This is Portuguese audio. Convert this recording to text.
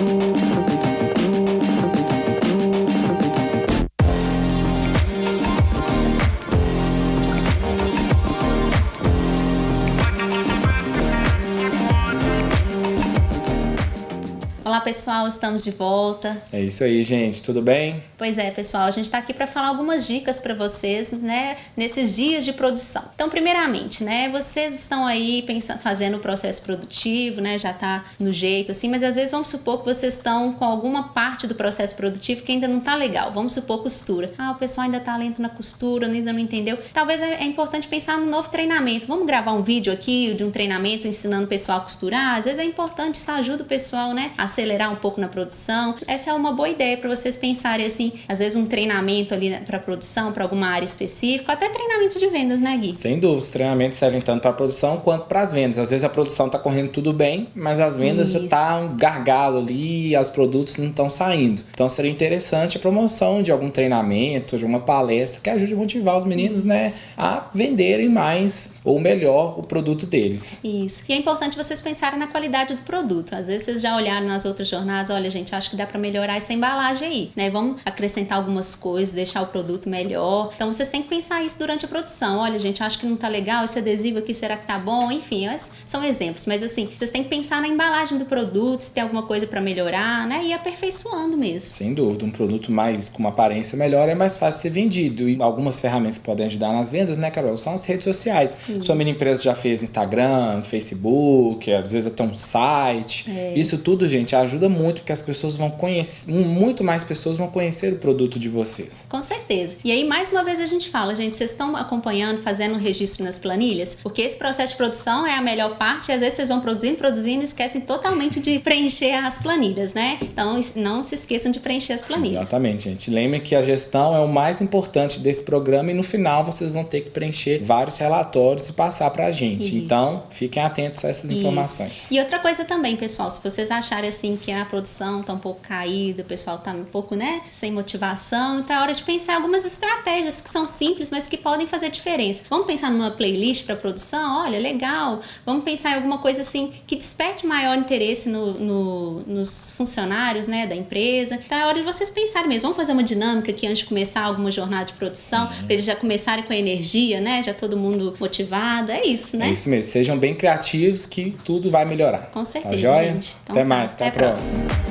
Música Olá pessoal, estamos de volta. É isso aí, gente, tudo bem? Pois é, pessoal, a gente está aqui para falar algumas dicas para vocês, né, nesses dias de produção. Então, primeiramente, né, vocês estão aí pensando, fazendo o processo produtivo, né, já está no jeito assim, mas às vezes vamos supor que vocês estão com alguma parte do processo produtivo que ainda não está legal. Vamos supor costura. Ah, o pessoal ainda está lento na costura, ainda não entendeu. Talvez é, é importante pensar no novo treinamento. Vamos gravar um vídeo aqui de um treinamento ensinando o pessoal a costurar. Às vezes é importante, isso ajuda o pessoal, né, a acelerar um pouco na produção. Essa é uma boa ideia para vocês pensarem assim, às vezes um treinamento ali para produção, para alguma área específica, até treinamento de vendas, né, Gui? Sem dúvida, os treinamentos servem tanto para a produção quanto para as vendas. Às vezes a produção está correndo tudo bem, mas as vendas Isso. já tá um gargalo ali, os produtos não estão saindo. Então seria interessante a promoção de algum treinamento, de uma palestra que ajude a motivar os meninos, né, Isso. né, a venderem mais ou melhor o produto deles. Isso. E é importante vocês pensarem na qualidade do produto. Às vezes vocês já olharam nas outras jornadas, olha, gente, acho que dá para melhorar essa embalagem aí, né? Vamos acrescentar algumas coisas, deixar o produto melhor. Então vocês têm que pensar isso durante a produção. Olha, gente, acho que não tá legal esse adesivo aqui, será que tá bom? Enfim, são exemplos, mas assim, vocês têm que pensar na embalagem do produto, se tem alguma coisa para melhorar, né? E aperfeiçoando mesmo. Sem dúvida, um produto mais com uma aparência melhor é mais fácil ser vendido. E algumas ferramentas podem ajudar nas vendas, né, Carol? São as redes sociais. Isso. Sua mini empresa já fez Instagram, Facebook, às vezes até um site. É. Isso tudo, gente, ajuda muito porque as pessoas vão conhecer, muito mais pessoas vão conhecer o produto de vocês. Com certeza. E aí, mais uma vez, a gente fala, gente, vocês estão acompanhando, fazendo o registro nas planilhas? Porque esse processo de produção é a melhor parte, e às vezes vocês vão produzindo, produzindo e esquecem totalmente de preencher as planilhas, né? Então, não se esqueçam de preencher as planilhas. Exatamente, gente. Lembrem que a gestão é o mais importante desse programa e no final vocês vão ter que preencher vários relatórios e passar para a gente. Isso. Então, fiquem atentos a essas Isso. informações. E outra coisa também, pessoal, se vocês acharem assim que a produção está um pouco caída, o pessoal está um pouco, né, sem motivação, então é hora de pensar algumas estratégias que são simples, mas que podem fazer diferença. Vamos pensar numa playlist para produção? Olha, legal. Vamos pensar em alguma coisa assim que desperte maior interesse no, no, nos funcionários, né, da empresa. Então é hora de vocês pensarem mesmo. Vamos fazer uma dinâmica aqui antes de começar alguma jornada de produção, uhum. para eles já começarem com a energia, né, já todo mundo motivado. É isso, né? É isso mesmo. Sejam bem criativos que tudo vai melhorar. Com tá certeza, tá joia? Então, até mais. Até, até a próxima. 맞습니다.